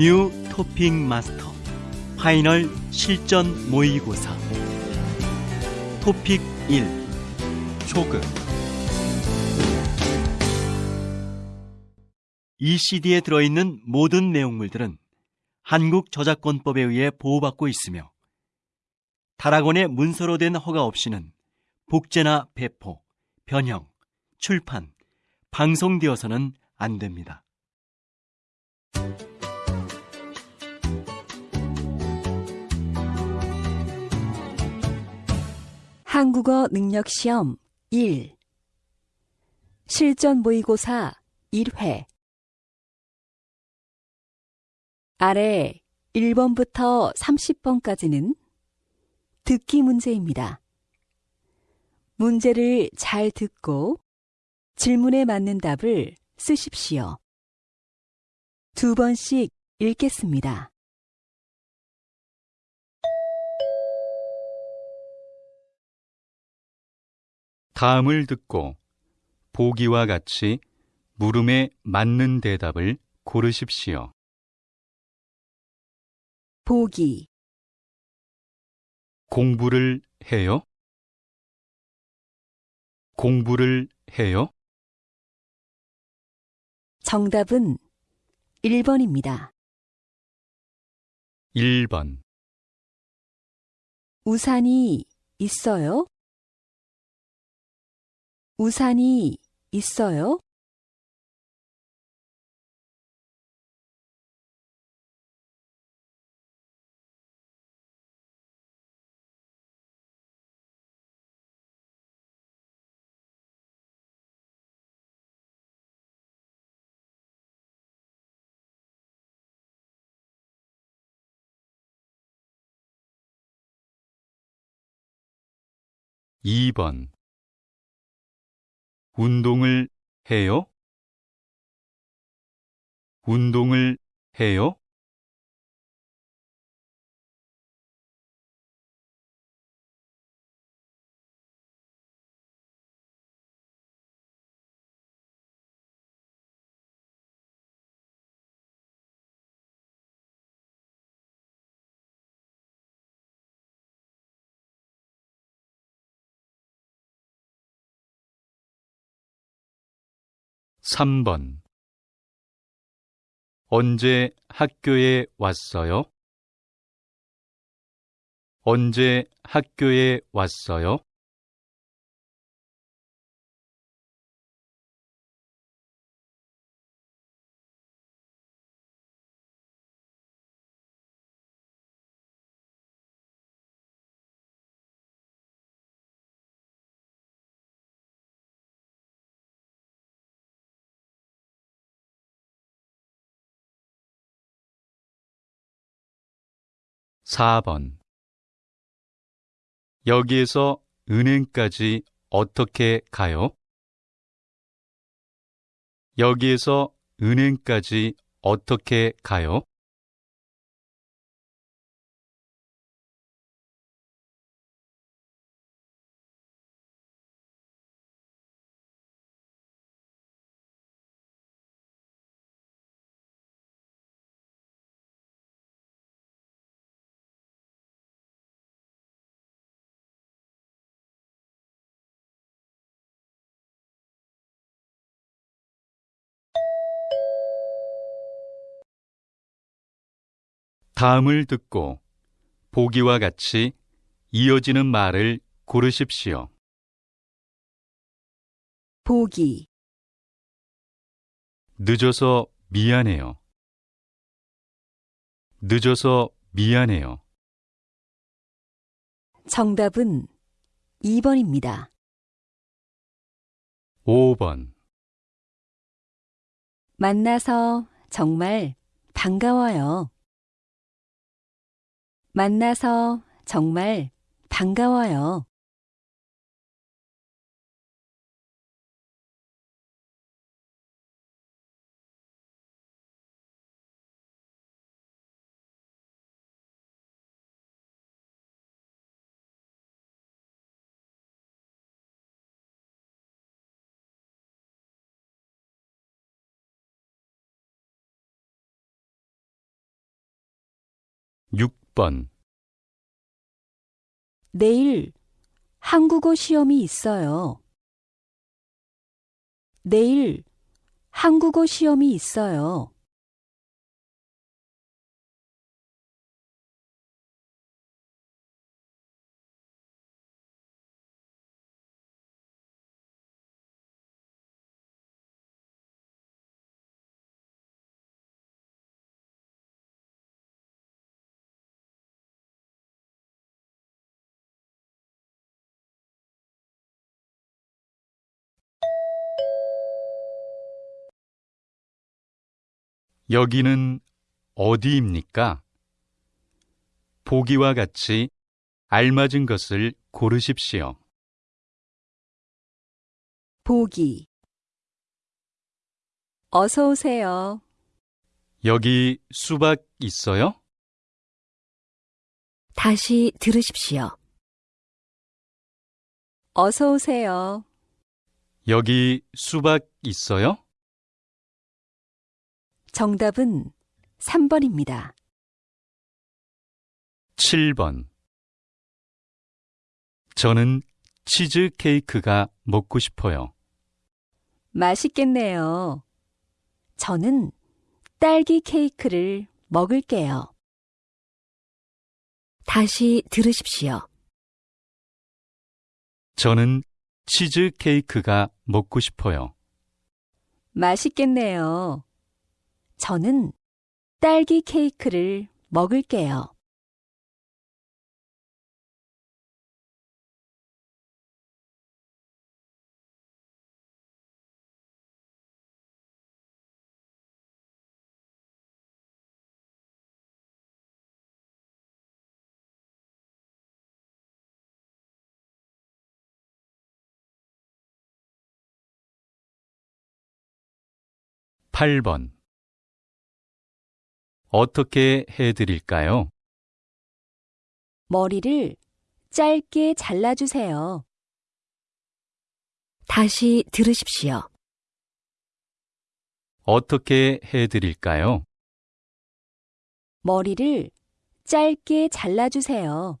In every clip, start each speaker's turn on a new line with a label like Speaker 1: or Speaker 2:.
Speaker 1: New TOPIK Master Final 실전 모의고사 TOPIK 1 초급 이 CD에 들어있는 모든 내용물들은 한국 저작권법에 의해 보호받고 있으며 다락원의 문서로 된 허가 없이는 복제나 배포, 변형, 출판, 방송되어서는 안 됩니다.
Speaker 2: 한국어 능력 시험 1 실전 모의고사 1회 아래 1번부터 30번까지는 듣기 문제입니다. 문제를 잘 듣고 질문에 맞는 답을 쓰십시오. 두 번씩 읽겠습니다.
Speaker 3: 다음을 듣고 보기와 같이 물음에 맞는 대답을 고르십시오.
Speaker 2: 보기
Speaker 3: 공부를 해요? 공부를 해요?
Speaker 2: 정답은 1번입니다.
Speaker 3: 1번.
Speaker 2: 우산이 있어요? 우산이 있어요?
Speaker 3: 이번 운동을 해요? 운동을 해요? 3번 언제 학교에 왔어요? 언제 학교에 왔어요? 4번 여기에서 은행까지 어떻게 가요? 여기에서 은행까지 어떻게 가요? 다음을 듣고 보기와 같이 이어지는 말을 고르십시오.
Speaker 2: 보기
Speaker 3: 늦어서 미안해요. 늦어서 미안해요.
Speaker 2: 정답은 2번입니다.
Speaker 3: 5번
Speaker 2: 만나서 정말 반가워요. 만나서 정말 반가워요.
Speaker 3: 6번,
Speaker 2: 내일 한국어 시험이 있어요. 내일 한국어 시험이 있어요.
Speaker 3: 여기는 어디입니까? 보기와 같이 알맞은 것을 고르십시오.
Speaker 2: 보기 어서 오세요.
Speaker 3: 여기 수박 있어요?
Speaker 2: 다시 들으십시오. 어서 오세요.
Speaker 3: 여기 수박 있어요?
Speaker 2: 정답은 3번입니다.
Speaker 3: 7번. 저는 치즈 케이크가 먹고 싶어요.
Speaker 2: 맛있겠네요. 저는 딸기 케이크를 먹을게요. 다시 들으십시오.
Speaker 3: 저는 치즈 케이크가 먹고 싶어요.
Speaker 2: 맛있겠네요. 저는 딸기 케이크를 먹을게요.
Speaker 3: 팔번 어떻게 해드릴까요?
Speaker 2: 머리를 짧게 잘라주세요. 다시 들으십시오.
Speaker 3: 어떻게 해드릴까요?
Speaker 2: 머리를 짧게 잘라주세요.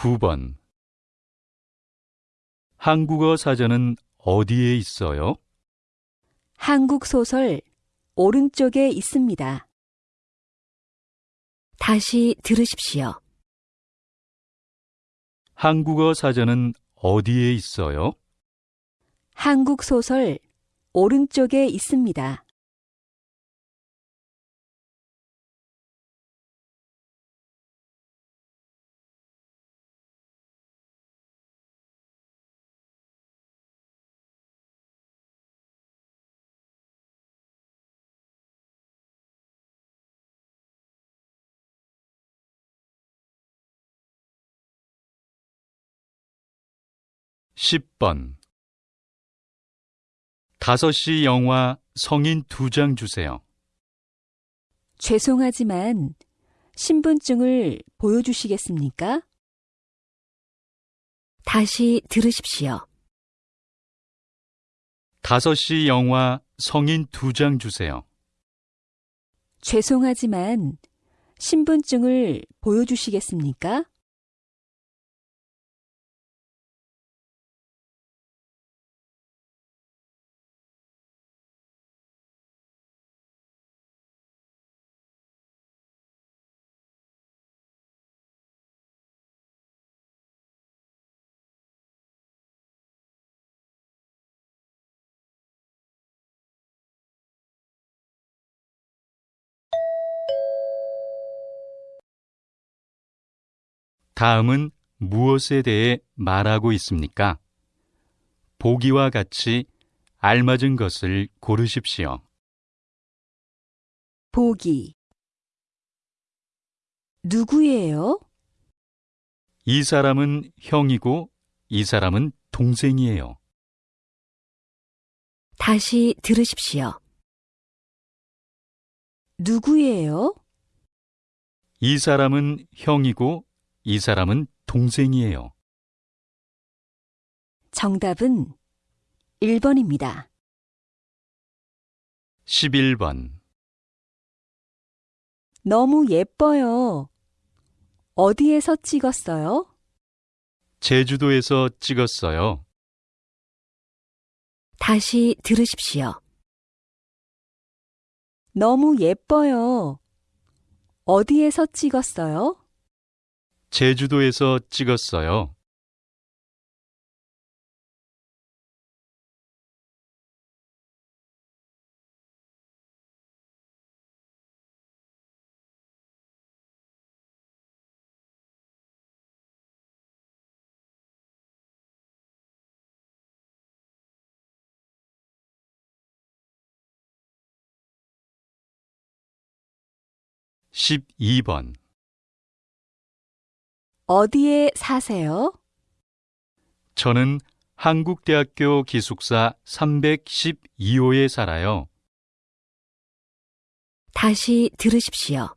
Speaker 3: 구번 한국어 사전은 어디에 있어요?
Speaker 2: 한국 소설 오른쪽에 있습니다. 다시 들으십시오.
Speaker 3: 한국어 사전은 어디에 있어요?
Speaker 2: 한국 소설 오른쪽에 있습니다.
Speaker 3: 십번 다섯 시 영화 성인 두장 주세요.
Speaker 2: 죄송하지만 신분증을 보여주시겠습니까? 다시 들으십시오.
Speaker 3: 다섯 시 영화 성인 두장 주세요.
Speaker 2: 죄송하지만 신분증을 보여주시겠습니까?
Speaker 3: 다음은 무엇에 대해 말하고 있습니까? 보기와 같이 알맞은 것을 고르십시오.
Speaker 2: 보기 누구예요?
Speaker 3: 이 사람은 형이고 이 사람은 동생이에요.
Speaker 2: 다시 들으십시오. 누구예요?
Speaker 3: 이 사람은 형이고 이 사람은 동생이에요.
Speaker 2: 정답은 1번입니다.
Speaker 3: 11번.
Speaker 2: 너무 예뻐요. 어디에서 찍었어요?
Speaker 3: 제주도에서 찍었어요.
Speaker 2: 다시 들으십시오. 너무 예뻐요. 어디에서 찍었어요?
Speaker 3: 제주도에서 찍었어요. 십이 번
Speaker 2: 어디에 사세요?
Speaker 3: 저는 한국대학교 기숙사 312호에 살아요.
Speaker 2: 다시 들으십시오.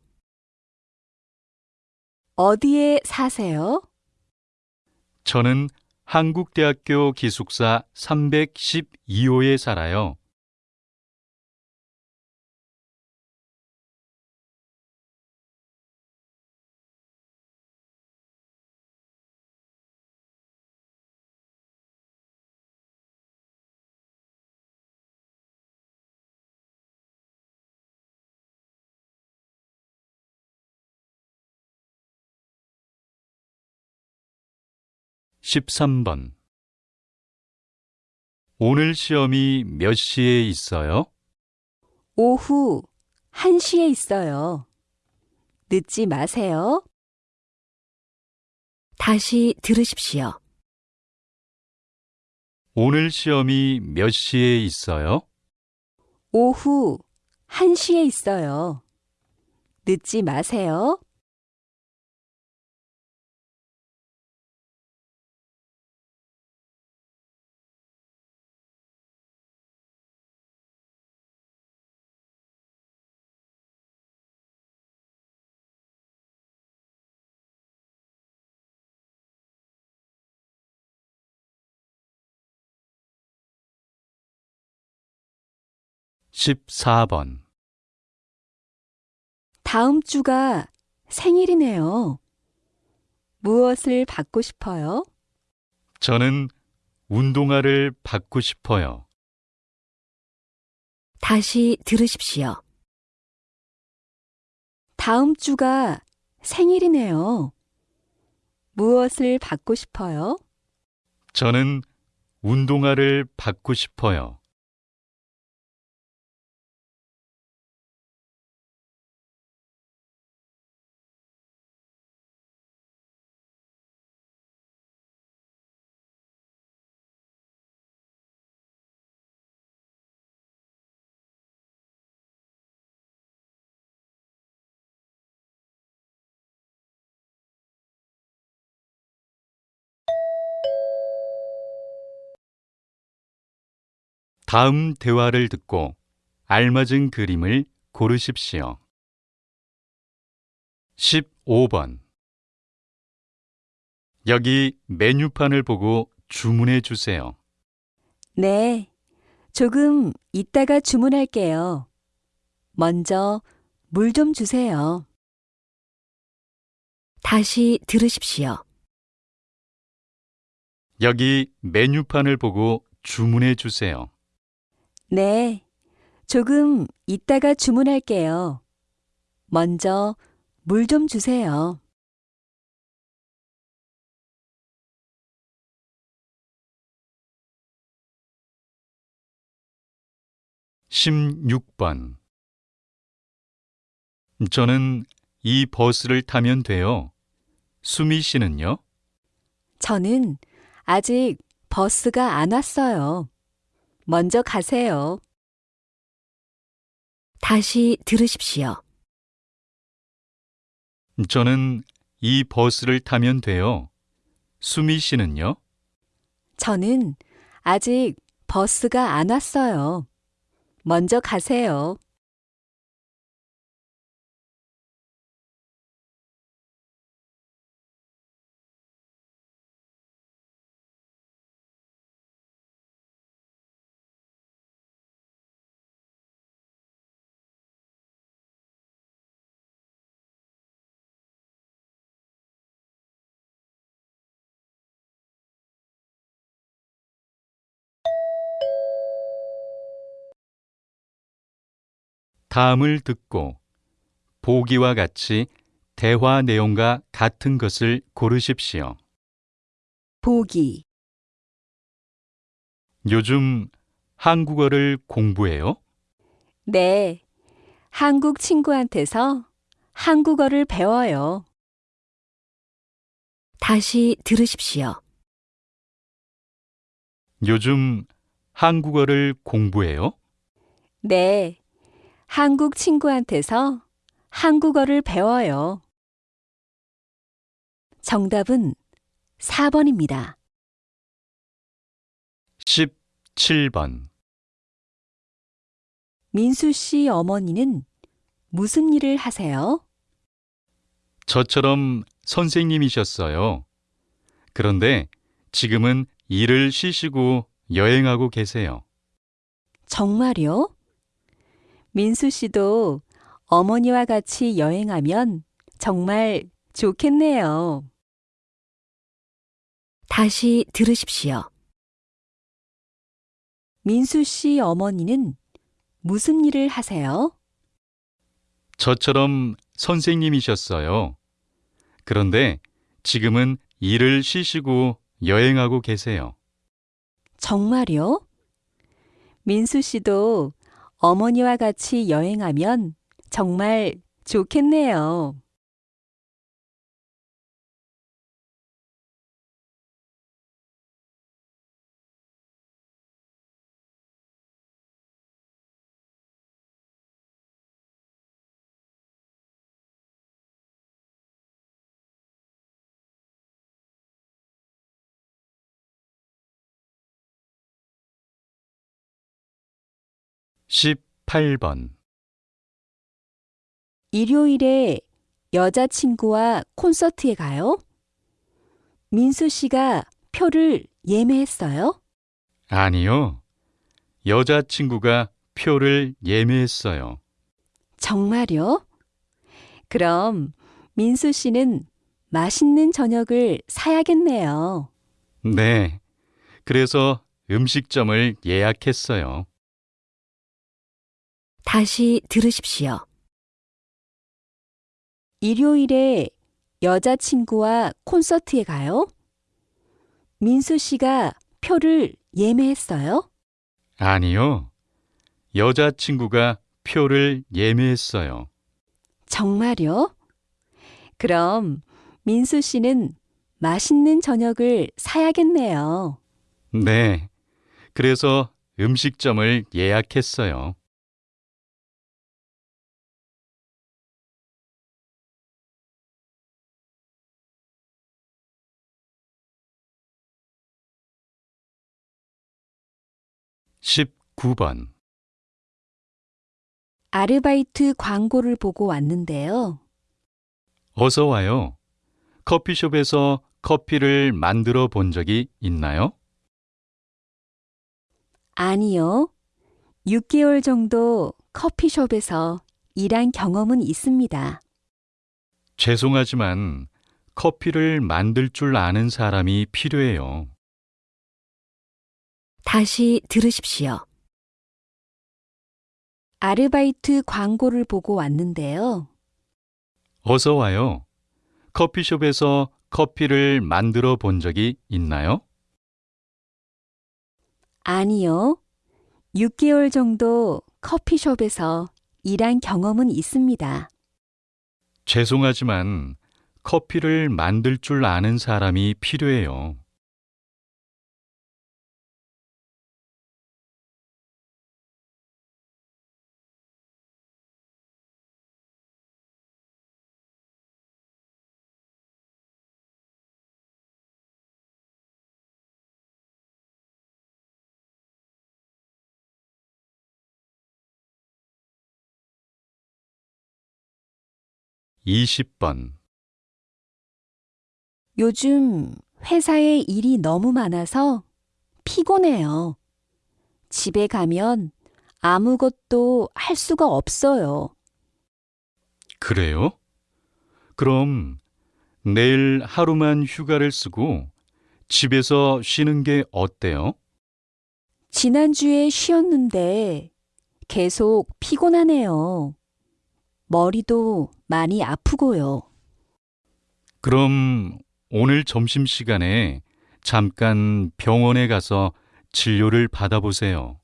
Speaker 2: 어디에 사세요?
Speaker 3: 저는 한국대학교 기숙사 312호에 살아요. 십삼 번 오늘 시험이 몇 시에 있어요?
Speaker 2: 오후 1시에 있어요. 늦지 마세요. 다시 들으십시오.
Speaker 3: 오늘 시험이 몇 시에 있어요?
Speaker 2: 오후 1시에 있어요. 늦지 마세요.
Speaker 3: 십사 번
Speaker 2: 다음 주가 생일이네요. 무엇을 받고 싶어요?
Speaker 3: 저는 운동화를 받고 싶어요.
Speaker 2: 다시 들으십시오. 다음 주가 생일이네요. 무엇을 받고 싶어요?
Speaker 3: 저는 운동화를 받고 싶어요. 다음 대화를 듣고 알맞은 그림을 고르십시오. 15번 여기 메뉴판을 보고 주문해 주세요.
Speaker 2: 네. 조금 이따가 주문할게요. 먼저 물 좀 주세요. 다시 들으십시오.
Speaker 3: 여기 메뉴판을 보고 주문해 주세요.
Speaker 2: 네. 조금 이따가 주문할게요. 먼저 물 좀 주세요.
Speaker 3: 16번 저는 이 버스를 타면 돼요. 수미 씨는요?
Speaker 2: 저는 아직 버스가 안 왔어요. 먼저 가세요. 다시 들으십시오.
Speaker 3: 저는 이 버스를 타면 돼요. 수미 씨는요?
Speaker 2: 저는 아직 버스가 안 왔어요. 먼저 가세요.
Speaker 3: 다음을 듣고 보기와 같이 대화 내용과 같은 것을 고르십시오.
Speaker 2: 보기,
Speaker 3: 요즘 한국어를 공부해요?
Speaker 2: 네. 한국 친구한테서 한국어를 배워요. 다시 들으십시오.
Speaker 3: 요즘 한국어를 공부해요?
Speaker 2: 네. 한국 친구한테서 한국어를 배워요. 정답은 4번입니다.
Speaker 3: 17번.
Speaker 2: 민수 씨 어머니는 무슨 일을 하세요?
Speaker 3: 저처럼 선생님이셨어요. 그런데 지금은 일을 쉬시고 여행하고 계세요.
Speaker 2: 정말요? 민수 씨도 어머니와 같이 여행하면 정말 좋겠네요. 다시 들으십시오. 민수 씨 어머니는 무슨 일을 하세요?
Speaker 3: 저처럼 선생님이셨어요. 그런데 지금은 일을 쉬시고 여행하고 계세요.
Speaker 2: 정말요? 민수 씨도 어머니와 같이 여행하면 정말 좋겠네요.
Speaker 3: 십팔 번
Speaker 2: 일요일에 여자친구와 콘서트에 가요? 민수 씨가 표를 예매했어요?
Speaker 3: 아니요. 여자친구가 표를 예매했어요.
Speaker 2: 정말요? 그럼 민수 씨는 맛있는 저녁을 사야겠네요.
Speaker 3: 네. 그래서 음식점을 예약했어요.
Speaker 2: 다시 들으십시오. 일요일에 여자친구와 콘서트에 가요? 민수 씨가 표를 예매했어요?
Speaker 3: 아니요. 여자친구가 표를 예매했어요.
Speaker 2: 정말요? 그럼 민수 씨는 맛있는 저녁을 사야겠네요.
Speaker 3: 네. 그래서 음식점을 예약했어요. 십구 번
Speaker 2: 아르바이트 광고를 보고 왔는데요.
Speaker 3: 어서 와요. 커피숍에서 커피를 만들어 본 적이 있나요?
Speaker 2: 아니요. 6개월 정도 커피숍에서 일한 경험은 있습니다.
Speaker 3: 죄송하지만 커피를 만들 줄 아는 사람이 필요해요.
Speaker 2: 다시 들으십시오. 아르바이트 광고를 보고 왔는데요.
Speaker 3: 어서 와요. 커피숍에서 커피를 만들어 본 적이 있나요?
Speaker 2: 아니요. 6개월 정도 커피숍에서 일한 경험은 있습니다.
Speaker 3: 죄송하지만 커피를 만들 줄 아는 사람이 필요해요. 20번
Speaker 2: 요즘 회사에 일이 너무 많아서 피곤해요. 집에 가면 아무것도 할 수가 없어요.
Speaker 3: 그래요? 그럼 내일 하루만 휴가를 쓰고 집에서 쉬는 게 어때요?
Speaker 2: 지난주에 쉬었는데 계속 피곤하네요. 머리도 많이 아프고요.
Speaker 3: 그럼 오늘 점심시간에 잠깐 병원에 가서 진료를 받아보세요.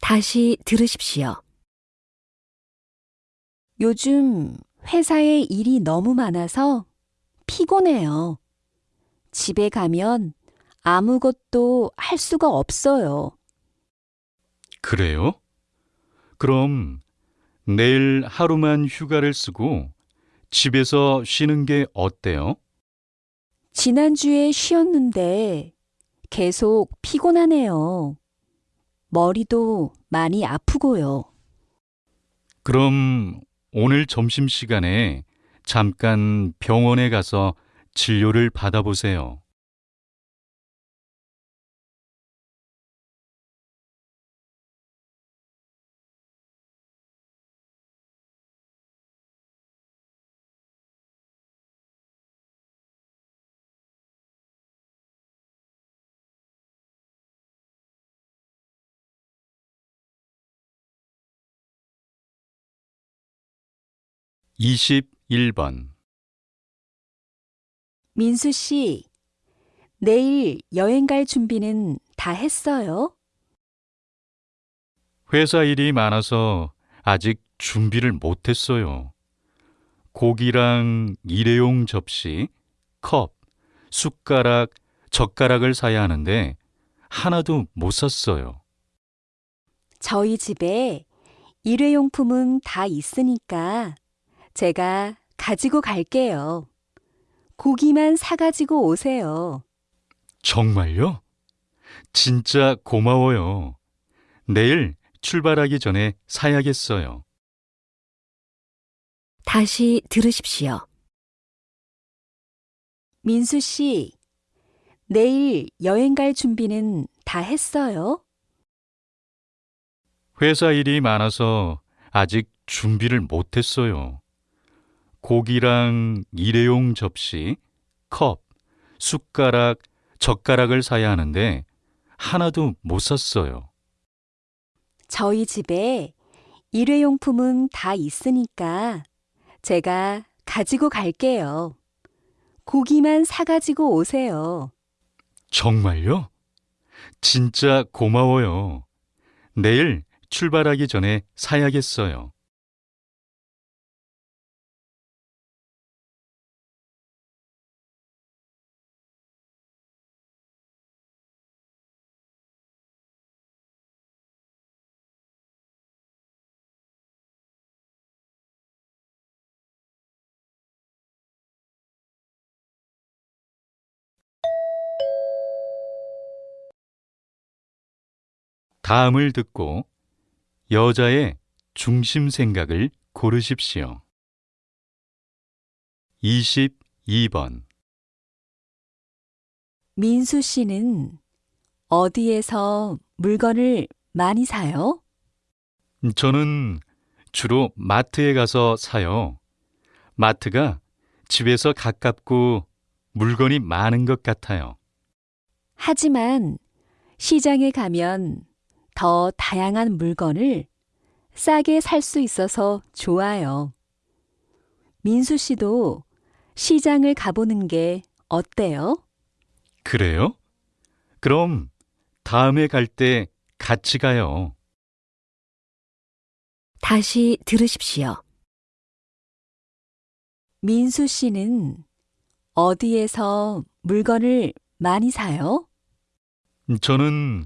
Speaker 2: 다시 들으십시오. 요즘 회사에 일이 너무 많아서 피곤해요. 집에 가면 아무것도 할 수가 없어요.
Speaker 3: 그래요? 그럼 내일 하루만 휴가를 쓰고 집에서 쉬는 게 어때요?
Speaker 2: 지난주에 쉬었는데 계속 피곤하네요. 머리도 많이 아프고요.
Speaker 3: 그럼 오늘 점심시간에 잠깐 병원에 가서 진료를 받아보세요. 이십일 번
Speaker 2: 민수 씨, 내일 여행 갈 준비는 다 했어요?
Speaker 3: 회사 일이 많아서 아직 준비를 못했어요. 고기랑 일회용 접시, 컵, 숟가락, 젓가락을 사야 하는데 하나도 못 샀어요.
Speaker 2: 저희 집에 일회용품은 다 있으니까 제가 가지고 갈게요. 고기만 사가지고 오세요.
Speaker 3: 정말요? 진짜 고마워요. 내일 출발하기 전에 사야겠어요.
Speaker 2: 다시 들으십시오. 민수 씨, 내일 여행 갈 준비는 다 했어요?
Speaker 3: 회사 일이 많아서 아직 준비를 못했어요. 고기랑 일회용 접시, 컵, 숟가락, 젓가락을 사야 하는데 하나도 못 샀어요.
Speaker 2: 저희 집에 일회용품은 다 있으니까 제가 가지고 갈게요. 고기만 사가지고 오세요.
Speaker 3: 정말요? 진짜 고마워요. 내일 출발하기 전에 사야겠어요. 다음을 듣고 여자의 중심 생각을 고르십시오. 22번
Speaker 2: 민수 씨는 어디에서 물건을 많이 사요?
Speaker 3: 저는 주로 마트에 가서 사요. 마트가 집에서 가깝고 물건이 많은 것 같아요.
Speaker 2: 하지만 시장에 가면 더 다양한 물건을 싸게 살 수 있어서 좋아요. 민수 씨도 시장을 가보는 게 어때요?
Speaker 3: 그래요? 그럼 다음에 갈 때 같이 가요.
Speaker 2: 다시 들으십시오. 민수 씨는 어디에서 물건을 많이 사요?
Speaker 3: 저는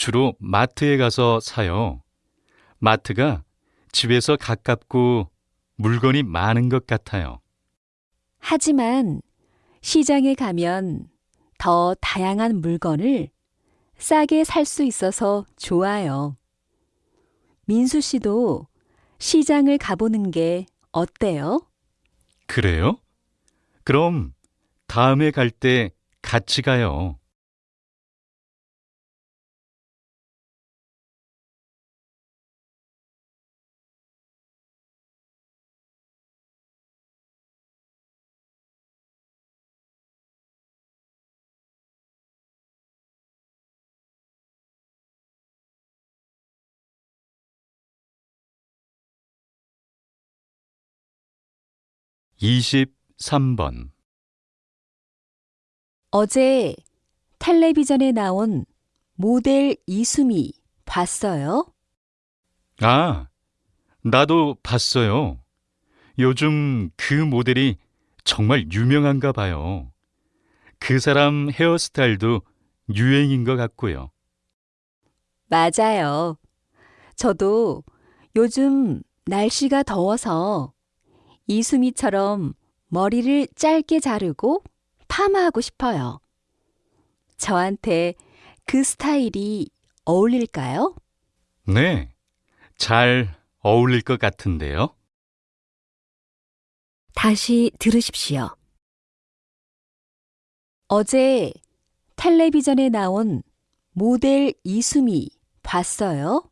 Speaker 3: 주로 마트에 가서 사요. 마트가 집에서 가깝고 물건이 많은 것 같아요.
Speaker 2: 하지만 시장에 가면 더 다양한 물건을 싸게 살 수 있어서 좋아요. 민수 씨도 시장을 가보는 게 어때요?
Speaker 3: 그래요? 그럼 다음에 갈 때 같이 가요. 이십삼 번
Speaker 2: 어제 텔레비전에 나온 모델 이수미 봤어요?
Speaker 3: 아, 나도 봤어요. 요즘 그 모델이 정말 유명한가 봐요. 그 사람 헤어스타일도 유행인 것 같고요.
Speaker 2: 맞아요. 저도 요즘 날씨가 더워서 이수미처럼 머리를 짧게 자르고 파마하고 싶어요. 저한테 그 스타일이 어울릴까요?
Speaker 3: 네, 잘 어울릴 것 같은데요.
Speaker 2: 다시 들으십시오. 어제 텔레비전에 나온 모델 이수미 봤어요?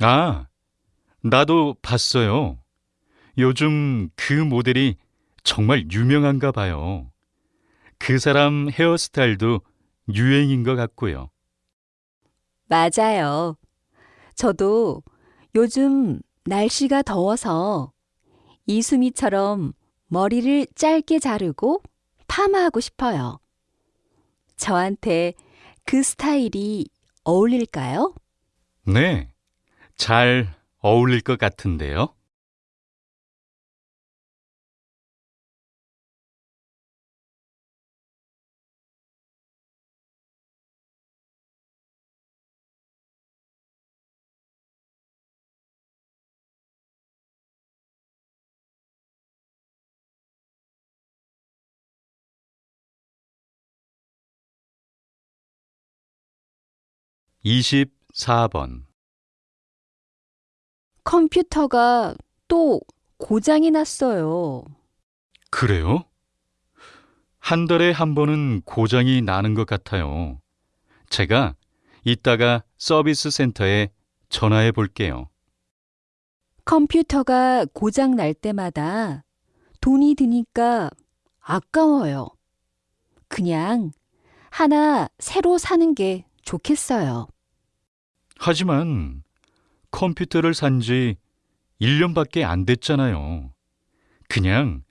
Speaker 3: 아, 나도 봤어요. 요즘 그 모델이 정말 유명한가 봐요. 그 사람 헤어스타일도 유행인 것 같고요.
Speaker 2: 맞아요. 저도 요즘 날씨가 더워서 이수미처럼 머리를 짧게 자르고 파마하고 싶어요. 저한테 그 스타일이 어울릴까요?
Speaker 3: 네, 잘 어울릴 것 같은데요. 이십사 번
Speaker 2: 컴퓨터가 또 고장이 났어요.
Speaker 3: 그래요? 한 달에 한 번은 고장이 나는 것 같아요. 제가 이따가 서비스 센터에 전화해 볼게요.
Speaker 2: 컴퓨터가 고장 날 때마다 돈이 드니까 아까워요. 그냥 하나 새로 사는 게 좋겠어요.
Speaker 3: 하지만 컴퓨터를 산 지 1년밖에 안 됐잖아요. 그냥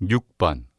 Speaker 3: 6번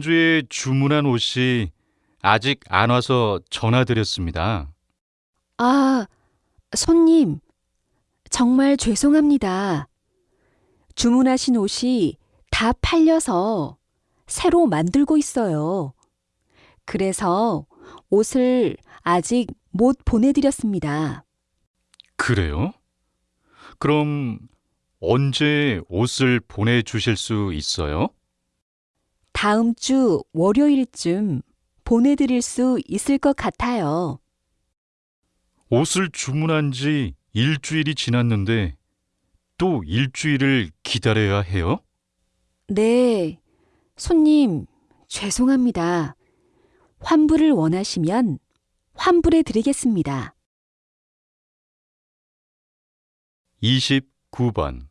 Speaker 3: 주에 주문한 옷이 아직 안 와서 전화드렸습니다.
Speaker 2: 아, 손님. 정말 죄송합니다. 주문하신 옷이 다 팔려서 새로 만들고 있어요. 그래서 옷을 아직 못 보내드렸습니다.
Speaker 3: 그래요? 그럼 언제 옷을 보내주실 수 있어요?
Speaker 2: 다음 주 월요일쯤 보내드릴 수 있을 것 같아요.
Speaker 3: 옷을 주문한 지 일주일이 지났는데 또 일주일을 기다려야 해요?
Speaker 2: 네, 손님, 죄송합니다. 환불을 원하시면 환불해 드리겠습니다.
Speaker 3: 29번.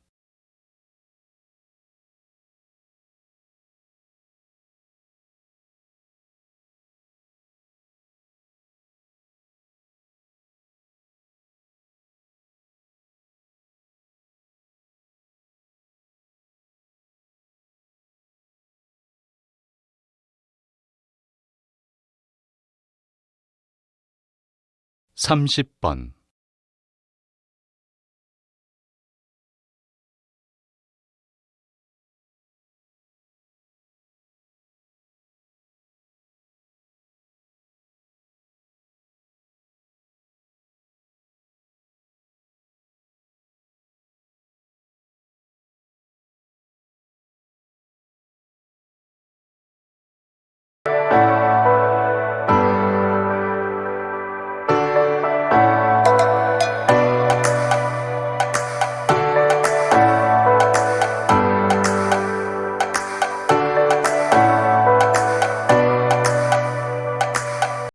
Speaker 3: 삼십 번